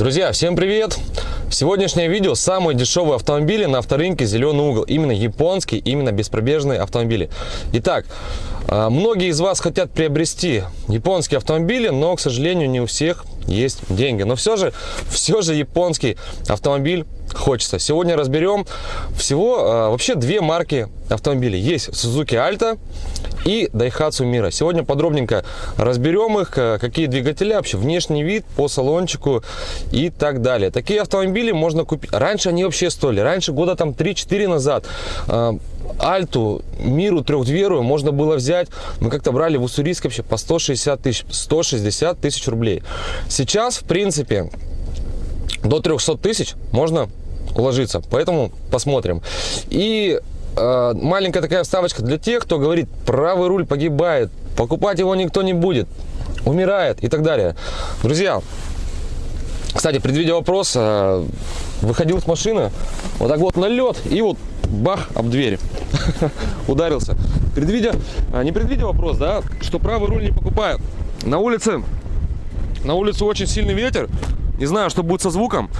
Друзья, всем привет! Сегодняшнее видео самые дешевые автомобили на авторынке «Зеленый угол». Именно японские, именно беспробежные автомобили. Итак, а, многие из вас хотят приобрести японские автомобили, но, к сожалению, не у всех есть деньги. Но все же, все же японский автомобиль хочется. Сегодня разберем всего а, вообще две марки автомобилей. Есть Suzuki Alta и Daihatsu Mira. Сегодня подробненько разберем их, а, какие двигатели, вообще внешний вид по салончику и так далее. Такие автомобили можно купить. Раньше они вообще стоили. Раньше года там 3-4 назад а, Альту, Миру трехдверую можно было взять. Мы как-то брали в Уссурийск вообще по 160 тысяч, 160 тысяч рублей. Сейчас, в принципе, до 300 тысяч можно уложиться. Поэтому посмотрим. И э, маленькая такая вставочка для тех, кто говорит, правый руль погибает, покупать его никто не будет, умирает и так далее. Друзья, кстати, предвидя вопрос, э, выходил с машины, вот так вот на лед и вот бах, об дверь. Ударился. Предвидя, а, не предвидя вопрос, да, что правый руль не покупают. На улице, на улице очень сильный ветер. Не знаю, что будет со звуком.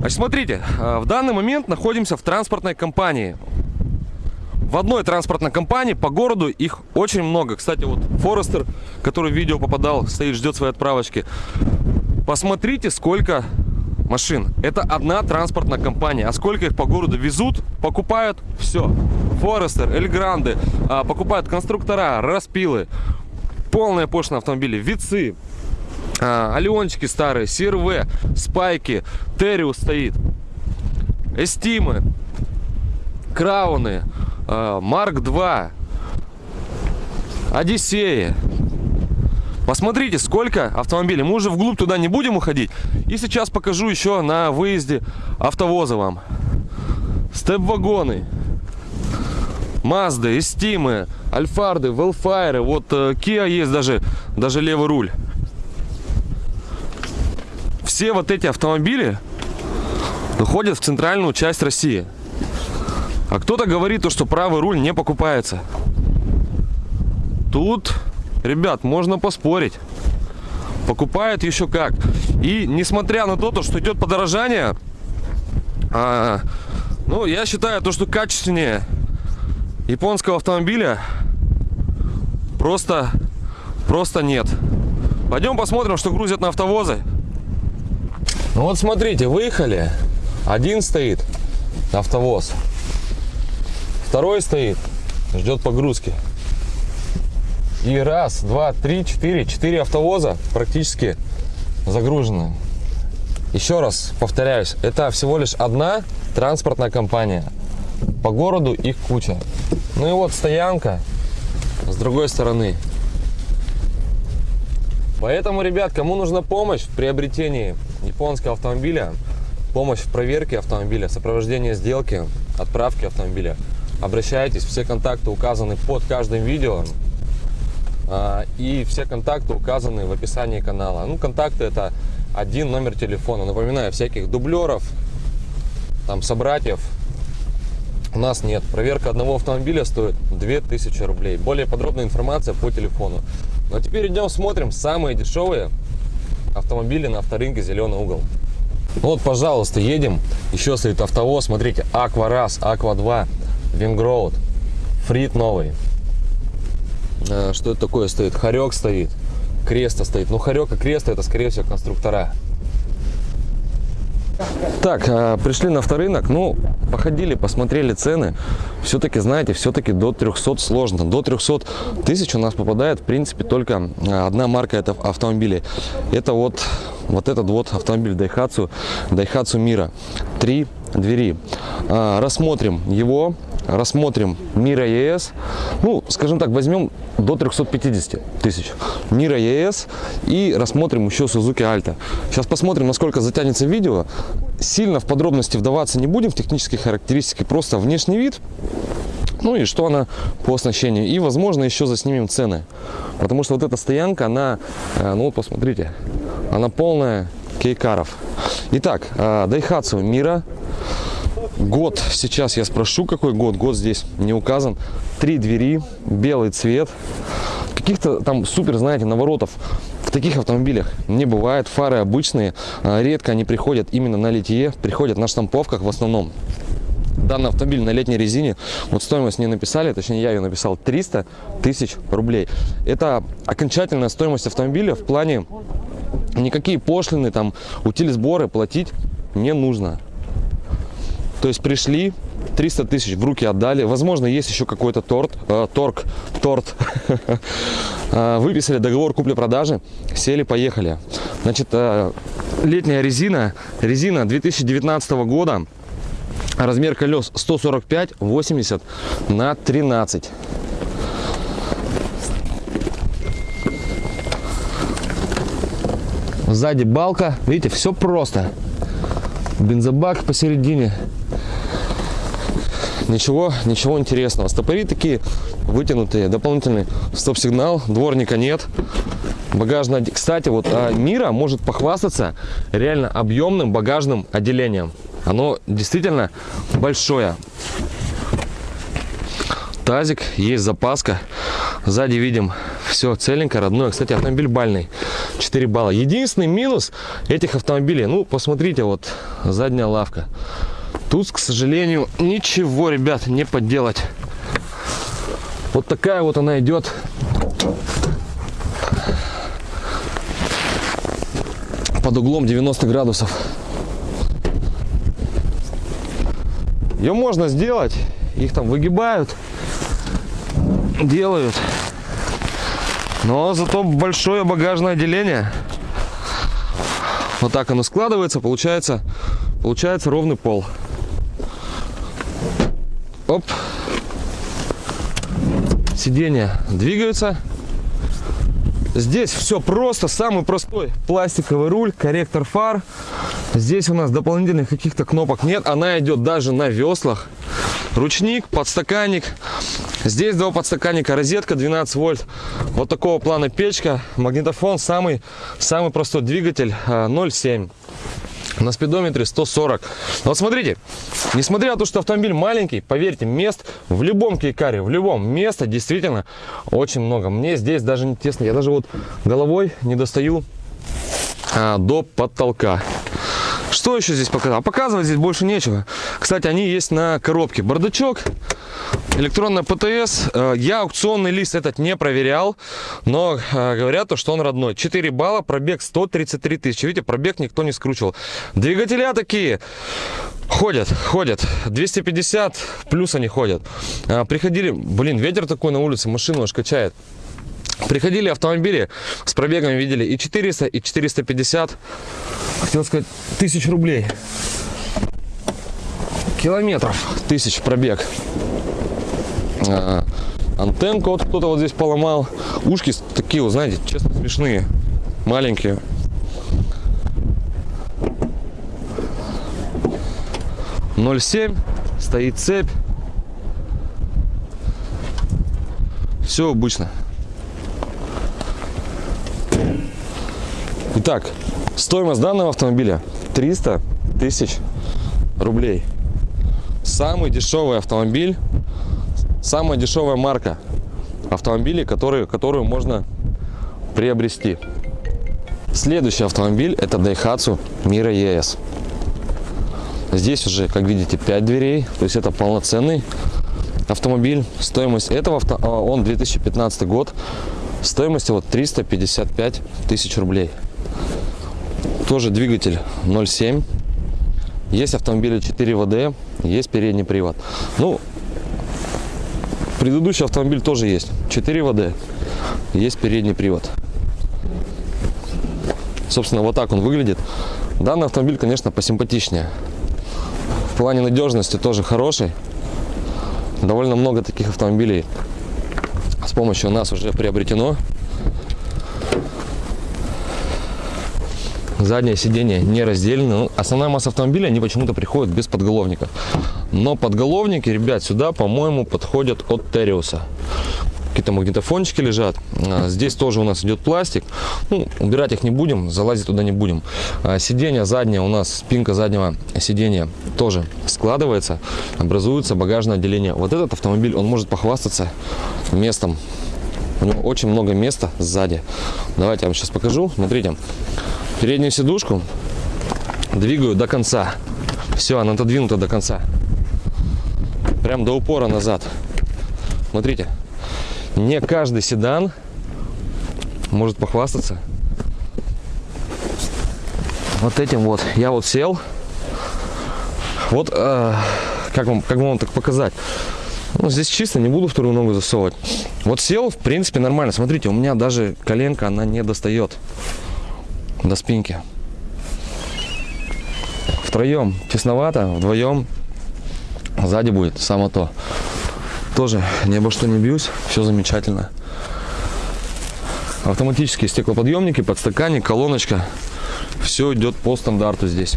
Значит, смотрите, а, в данный момент находимся в транспортной компании. В одной транспортной компании по городу их очень много. Кстати, вот Форестер, который в видео попадал, стоит, ждет своей отправочки. Посмотрите, сколько машин. Это одна транспортная компания. А сколько их по городу везут, покупают все. Форестер, Эльгранды, а, покупают конструктора, распилы, полная пошлина автомобили, вицы, а, Алиончики старые, СРВ, Спайки, Териус стоит, Эстимы, Крауны, а, Марк 2, Одиссеи. Посмотрите, сколько автомобилей. Мы уже вглубь туда не будем уходить. И сейчас покажу еще на выезде автовоза вам. Степ-вагоны. Мазды, Эстимы, Альфарды, Велфайры. Вот э, Kia есть даже, даже левый руль. Все вот эти автомобили уходят в центральную часть России. А кто-то говорит, то, что правый руль не покупается. Тут Ребят, можно поспорить. Покупают еще как. И несмотря на то, что идет подорожание, а, ну, я считаю, то, что качественнее японского автомобиля просто, просто нет. Пойдем посмотрим, что грузят на автовозы. Ну вот смотрите, выехали. Один стоит, автовоз. Второй стоит, ждет погрузки. И раз, два, три, четыре. Четыре автовоза практически загружены. Еще раз повторяюсь, это всего лишь одна транспортная компания. По городу их куча. Ну и вот стоянка с другой стороны. Поэтому, ребят, кому нужна помощь в приобретении японского автомобиля, помощь в проверке автомобиля, сопровождение сделки, отправки автомобиля, обращайтесь. Все контакты указаны под каждым видео. А, и все контакты указаны в описании канала. Ну, контакты это один номер телефона. Напоминаю, всяких дублеров, там, собратьев у нас нет. Проверка одного автомобиля стоит 2000 рублей. Более подробная информация по телефону. Ну, а теперь идем смотрим самые дешевые автомобили на авторынке «Зеленый угол». Вот, пожалуйста, едем. Еще стоит автовоз. Смотрите, Аква Раз, Аква 2, Вингроуд, Фрит новый. Э, что это такое стоит? Хорек стоит, креста стоит. Ну, хорек и креста это, скорее всего, конструктора. Так, э, пришли на авторынок, ну, походили, посмотрели цены. Все-таки, знаете, все-таки до 300 сложно. До 300 тысяч у нас попадает, в принципе, только э, одна марка это автомобилей. Это вот, вот этот вот автомобиль Daihatsu, Daihatsu Mira. Три двери. Рассмотрим его рассмотрим Мира ЕС, ну, скажем так, возьмем до 350 тысяч Мира ЕС и рассмотрим еще Suzuki Alta. Сейчас посмотрим, насколько затянется видео. Сильно в подробности вдаваться не будем, в технические характеристики, просто внешний вид, ну и что она по оснащению. И, возможно, еще заснимем цены. Потому что вот эта стоянка, она, э, ну вот посмотрите, она полная кейкаров. Итак, э, Daihatsu Мира Год, сейчас я спрошу, какой год. Год здесь не указан. Три двери, белый цвет. Каких-то там супер, знаете, наворотов В таких автомобилях не бывает. Фары обычные. А, редко они приходят именно на литье. Приходят на штамповках в основном. Данный автомобиль на летней резине, вот стоимость не написали, точнее я ее написал, 300 тысяч рублей. Это окончательная стоимость автомобиля в плане никакие пошлины, там, утили сборы платить не нужно. То есть пришли, 300 тысяч в руки отдали. Возможно, есть еще какой-то торт, э, торг, торт. Э, выписали договор купли-продажи, сели, поехали. Значит, э, летняя резина, резина 2019 года, размер колес 145 80 на 13 сзади балка видите все просто бензобак посередине ничего ничего интересного. Стопори такие вытянутые дополнительный стоп-сигнал дворника нет. Багажное кстати вот а, мира может похвастаться реально объемным багажным отделением. Оно действительно большое. Тазик есть запаска. Сзади видим все целенько родное кстати автомобиль бальный. 4 балла. Единственный минус этих автомобилей. Ну посмотрите вот задняя лавка тут к сожалению ничего ребят не подделать вот такая вот она идет. Под углом 90 градусов. Ее можно сделать. Их там выгибают делают. Но зато большое багажное отделение. Вот так оно складывается получается получается ровный пол оп. Сиденья двигаются. Здесь все просто самый простой пластиковый руль корректор фар. Здесь у нас дополнительных каких-то кнопок нет она идет даже на веслах ручник подстаканник. Здесь два подстаканника розетка 12 вольт. Вот такого плана печка магнитофон самый самый простой двигатель 0,7 а, на спидометре 140 вот смотрите несмотря на то что автомобиль маленький поверьте мест в любом кейкаре в любом места действительно очень много. Мне здесь даже не тесно. Я даже вот головой не достаю а, до потолка что еще здесь показал? Показывать здесь больше нечего. Кстати, они есть на коробке. Бардачок, электронная ПТС. Э, я аукционный лист этот не проверял, но э, говорят, то, что он родной. 4 балла, пробег 133 тысячи. Видите, пробег никто не скручивал. Двигателя такие ходят, ходят. 250 плюс они ходят. Э, приходили, блин, ветер такой на улице, машину аж качает. Приходили автомобили с пробегами, видели и 400, и 450, хотел сказать, тысяч рублей. Километров тысяч пробег. А, антенку вот кто-то вот здесь поломал. Ушки такие, вот знаете, честно смешные, маленькие. Ноль семь стоит цепь. Все обычно. Итак, стоимость данного автомобиля 300 тысяч рублей. Самый дешевый автомобиль, самая дешевая марка автомобилей, которые, которую можно приобрести. Следующий автомобиль это Daihatsu Mira ES. Здесь уже, как видите, 5 дверей, то есть это полноценный автомобиль. Стоимость этого авто, а, он 2015 год, стоимость вот 355 тысяч рублей тоже двигатель 0,7 есть автомобили 4 ВД есть передний привод. Ну предыдущий автомобиль тоже есть. 4 ВД есть передний привод. Собственно вот так он выглядит. Данный автомобиль конечно посимпатичнее. В плане надежности тоже хороший. Довольно много таких автомобилей с помощью нас уже приобретено заднее сиденье не разделено. Ну, основная масса автомобиля, они почему-то приходят без подголовника. Но подголовники, ребят, сюда, по-моему, подходят от Териуса. Какие-то магнитофончики лежат. А, здесь тоже у нас идет пластик. Ну, убирать их не будем, залазить туда не будем. А, сиденье заднее у нас, спинка заднего сиденья тоже складывается. Образуется багажное отделение. Вот этот автомобиль, он может похвастаться местом У него очень много места сзади. Давайте я вам сейчас покажу. Смотрите, переднюю сидушку двигаю до конца. Все, она отодвинута до конца. Прям до упора назад. Смотрите, не каждый седан может похвастаться вот этим вот. Я вот сел. Вот, э, как, вам, как вам так показать? Ну, здесь чисто, не буду вторую ногу засовывать. Вот сел, в принципе, нормально. Смотрите, у меня даже коленка, она не достает до спинки. Втроем тесновато, вдвоем сзади будет само то. Тоже ни обо что не бьюсь, все замечательно. Автоматические стеклоподъемники, подстаканник, колоночка. Все идет по стандарту здесь.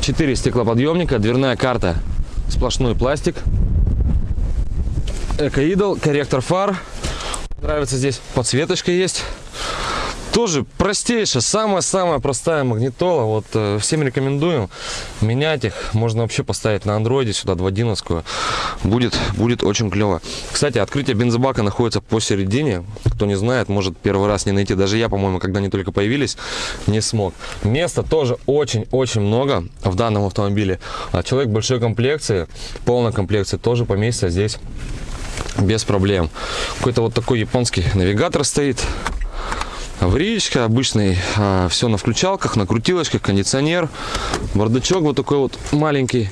Четыре стеклоподъемника, дверная карта, сплошной пластик. Эко-идол, корректор фар. Нравится здесь подсветочка есть тоже простейшая, самая-самая простая магнитола. Вот э, всем рекомендую менять их. Можно вообще поставить на андроиде сюда 2.11. Будет, будет очень клево. Кстати, открытие бензобака находится посередине. Кто не знает, может первый раз не найти. Даже я, по-моему, когда они только появились, не смог. Места тоже очень-очень много в данном автомобиле. А человек большой комплекции, полной комплекции тоже поместится здесь без проблем. Какой-то вот такой японский навигатор стоит аварийка обычный, а, все на включалках, на крутилочках, кондиционер, бардачок вот такой вот маленький.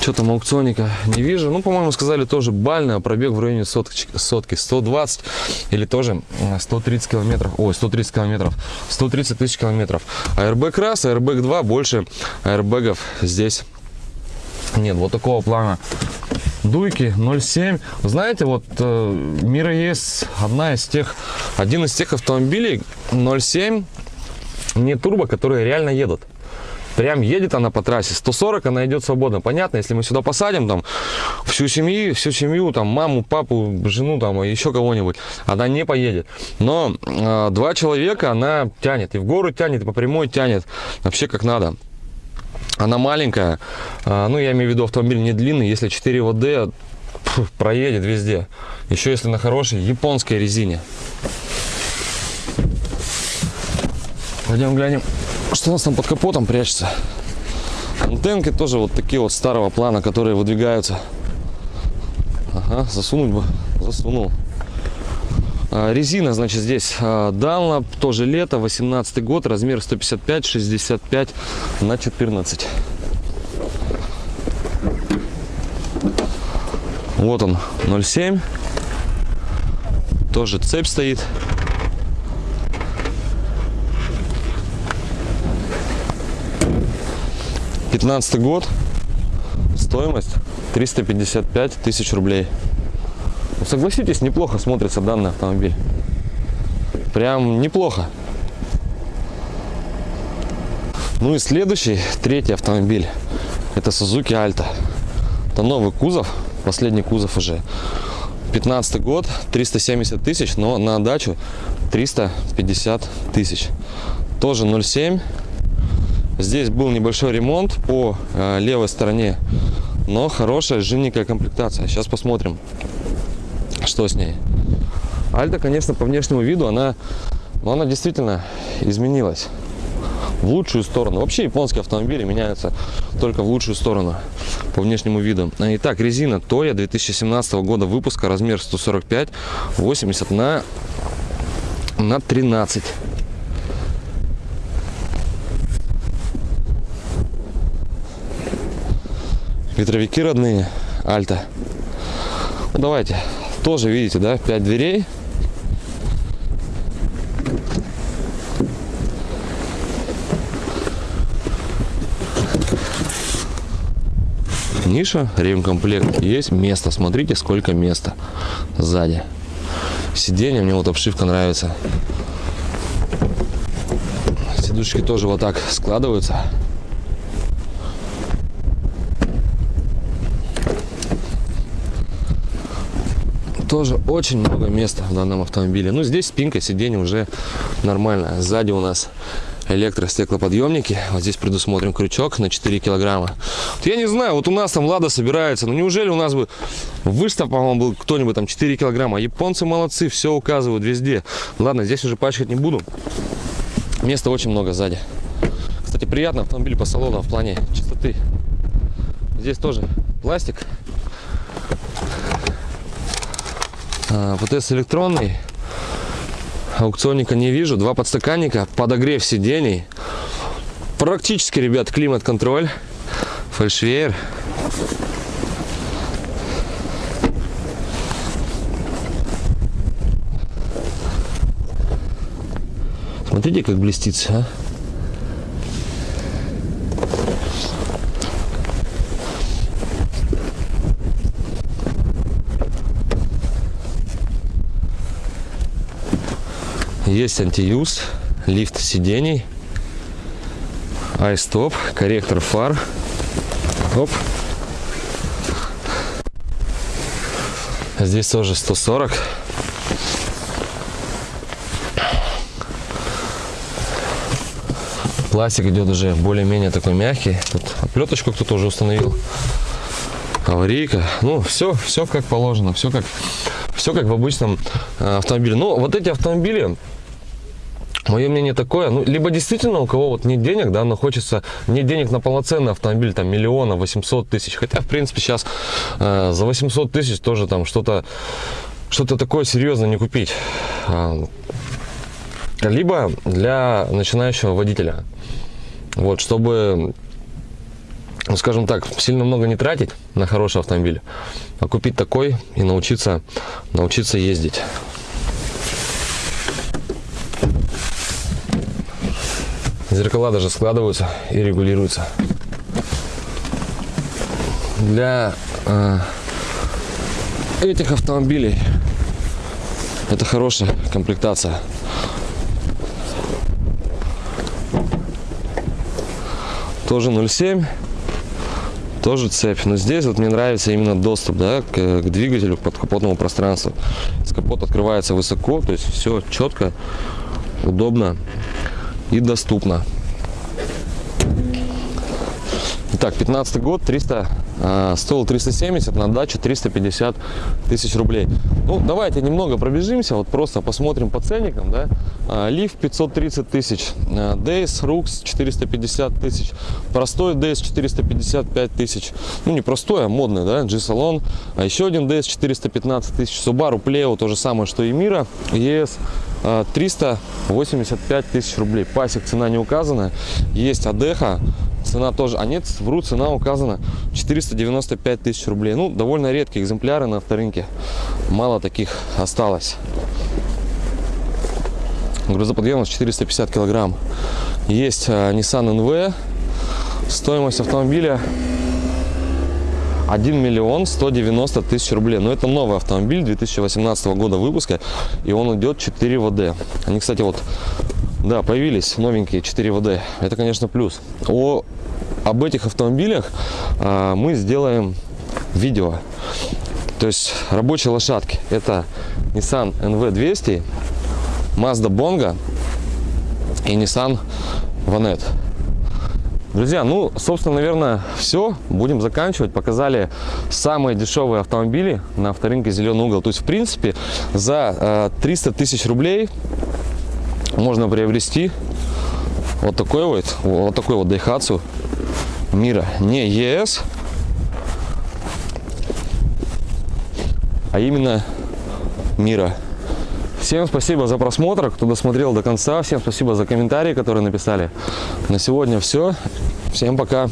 Что там аукционника не вижу. Ну, по-моему, сказали тоже бальная, пробег в районе сотки, сотки 120 или тоже 130 километров. Ой, 130 километров. 130 тысяч километров. Airbag раз, Airbag 2, больше аэрбэгов здесь нет. Вот такого плана дуйки 0,7. Знаете, вот э, Мира есть одна из тех, один из тех автомобилей 0,7 не турбо, которые реально едут. Прям едет она по трассе. 140 она идет свободно. Понятно, если мы сюда посадим там всю семью, всю семью, там маму, папу, жену, там еще кого-нибудь, она не поедет. Но э, два человека она тянет. И в гору тянет, и по прямой тянет. Вообще как надо. Она маленькая, а, ну я имею в виду автомобиль не длинный, если 4 ВД проедет везде. Еще если на хорошей японской резине. Пойдем глянем, что у нас там под капотом прячется. Антенки тоже вот такие вот старого плана, которые выдвигаются. Ага, засунуть бы, засунул. А, резина, значит, здесь а, Dunlop, тоже лето, 18 год, размер 155, 65 на 14. Вот он, 0,7. Тоже цепь стоит. Пятнадцатый год. Стоимость 355 тысяч рублей. Ну, согласитесь, неплохо смотрится данный автомобиль. Прям неплохо. Ну и следующий, третий автомобиль. Это Suzuki Alta. Это новый кузов, последний кузов уже. 15 год, 370 тысяч, но на дачу 350 тысяч. Тоже 0,7. Здесь был небольшой ремонт по э, левой стороне, но хорошая жирненькая комплектация. Сейчас посмотрим что с ней. Альта, конечно, по внешнему виду, она, ну, она действительно изменилась в лучшую сторону. Вообще японские автомобили меняются только в лучшую сторону по внешнему виду. Итак, резина Toya 2017 года выпуска, размер 145, 80 на, на 13. Ветровики родные, Альта. Ну, давайте тоже видите, да, 5 дверей. Ниша, ремкомплект есть, место, смотрите, сколько места сзади. Сиденье, мне вот обшивка нравится. Сидушки тоже вот так складываются. Тоже очень много места в данном автомобиле. Ну, здесь спинка сиденья уже нормальная. Сзади у нас электростеклоподъемники. Вот здесь предусмотрен крючок на 4 килограмма. Вот я не знаю, вот у нас там Лада собирается, но неужели у нас бы выставка, по-моему, был кто-нибудь там 4 килограмма? Японцы молодцы, все указывают везде. Ладно, здесь уже пачкать не буду. Места очень много сзади. Кстати, приятно автомобиль по салону в плане чистоты. Здесь тоже пластик. А, ПТС электронный. Аукционника не вижу. Два подстаканника, подогрев сидений. Практически, ребят, климат-контроль. Фальшвейер. Смотрите, как блестит, а? Есть антиюз, лифт сидений, айстоп, корректор фар. Оп. Здесь тоже 140. Пластик идет уже более-менее такой мягкий. Тут оплеточку кто-то уже установил. Аварийка. Ну, все, все как положено, все как, все как в обычном э, автомобиле. Но вот эти автомобили, Мое мнение такое, ну, либо действительно у кого вот нет денег, да, но хочется, нет денег на полноценный автомобиль, там, миллиона, 800 тысяч, хотя, в принципе, сейчас э, за 800 тысяч тоже там что-то, что-то такое серьезное не купить. А, либо для начинающего водителя, вот, чтобы, ну, скажем так, сильно много не тратить на хороший автомобиль, а купить такой и научиться, научиться ездить. Зеркала даже складываются и регулируются. Для э, этих автомобилей это хорошая комплектация. Тоже 0,7, тоже цепь. Но здесь вот мне нравится именно доступ да, к, к двигателю, к подкапотному пространству. С капот открывается высоко, то есть все четко, удобно и доступно. Итак, 15 год, 300, э, стоил 370, на дачу 350 тысяч рублей. Ну, давайте немного пробежимся, вот просто посмотрим по ценникам, да. Э, Лиф 530 тысяч, э, Дейс, Рукс 450 тысяч, простой Дейс 455 тысяч, ну не простой, а модный, да, G-салон, а еще один Дейс 415 тысяч, Subaru Pleo, то же самое, что и Мира, ES 385 тысяч рублей. Пасек цена не указана. Есть Адеха, цена тоже, а нет, вру, цена указана 495 тысяч рублей. Ну, довольно редкие экземпляры на авторынке. Мало таких осталось. Грузоподъемность 450 килограмм. Есть а, Nissan NV. Стоимость автомобиля 1 миллион 190 тысяч рублей. Но это новый автомобиль 2018 года выпуска, и он идет 4 ВД. Они, кстати, вот, да, появились новенькие 4 ВД. Это, конечно, плюс. О, об этих автомобилях а, мы сделаем видео. То есть рабочие лошадки. Это Nissan NV200, Mazda Bongo и Nissan Vanette. Друзья, ну, собственно, наверное, все. Будем заканчивать. Показали самые дешевые автомобили на авторынке «Зеленый угол». То есть, в принципе, за э, 300 тысяч рублей можно приобрести вот такой вот, вот такой вот Daihatsu Мира. Не ЕС, а именно Мира. Всем спасибо за просмотр, кто досмотрел до конца. Всем спасибо за комментарии, которые написали. На сегодня все. Всем пока.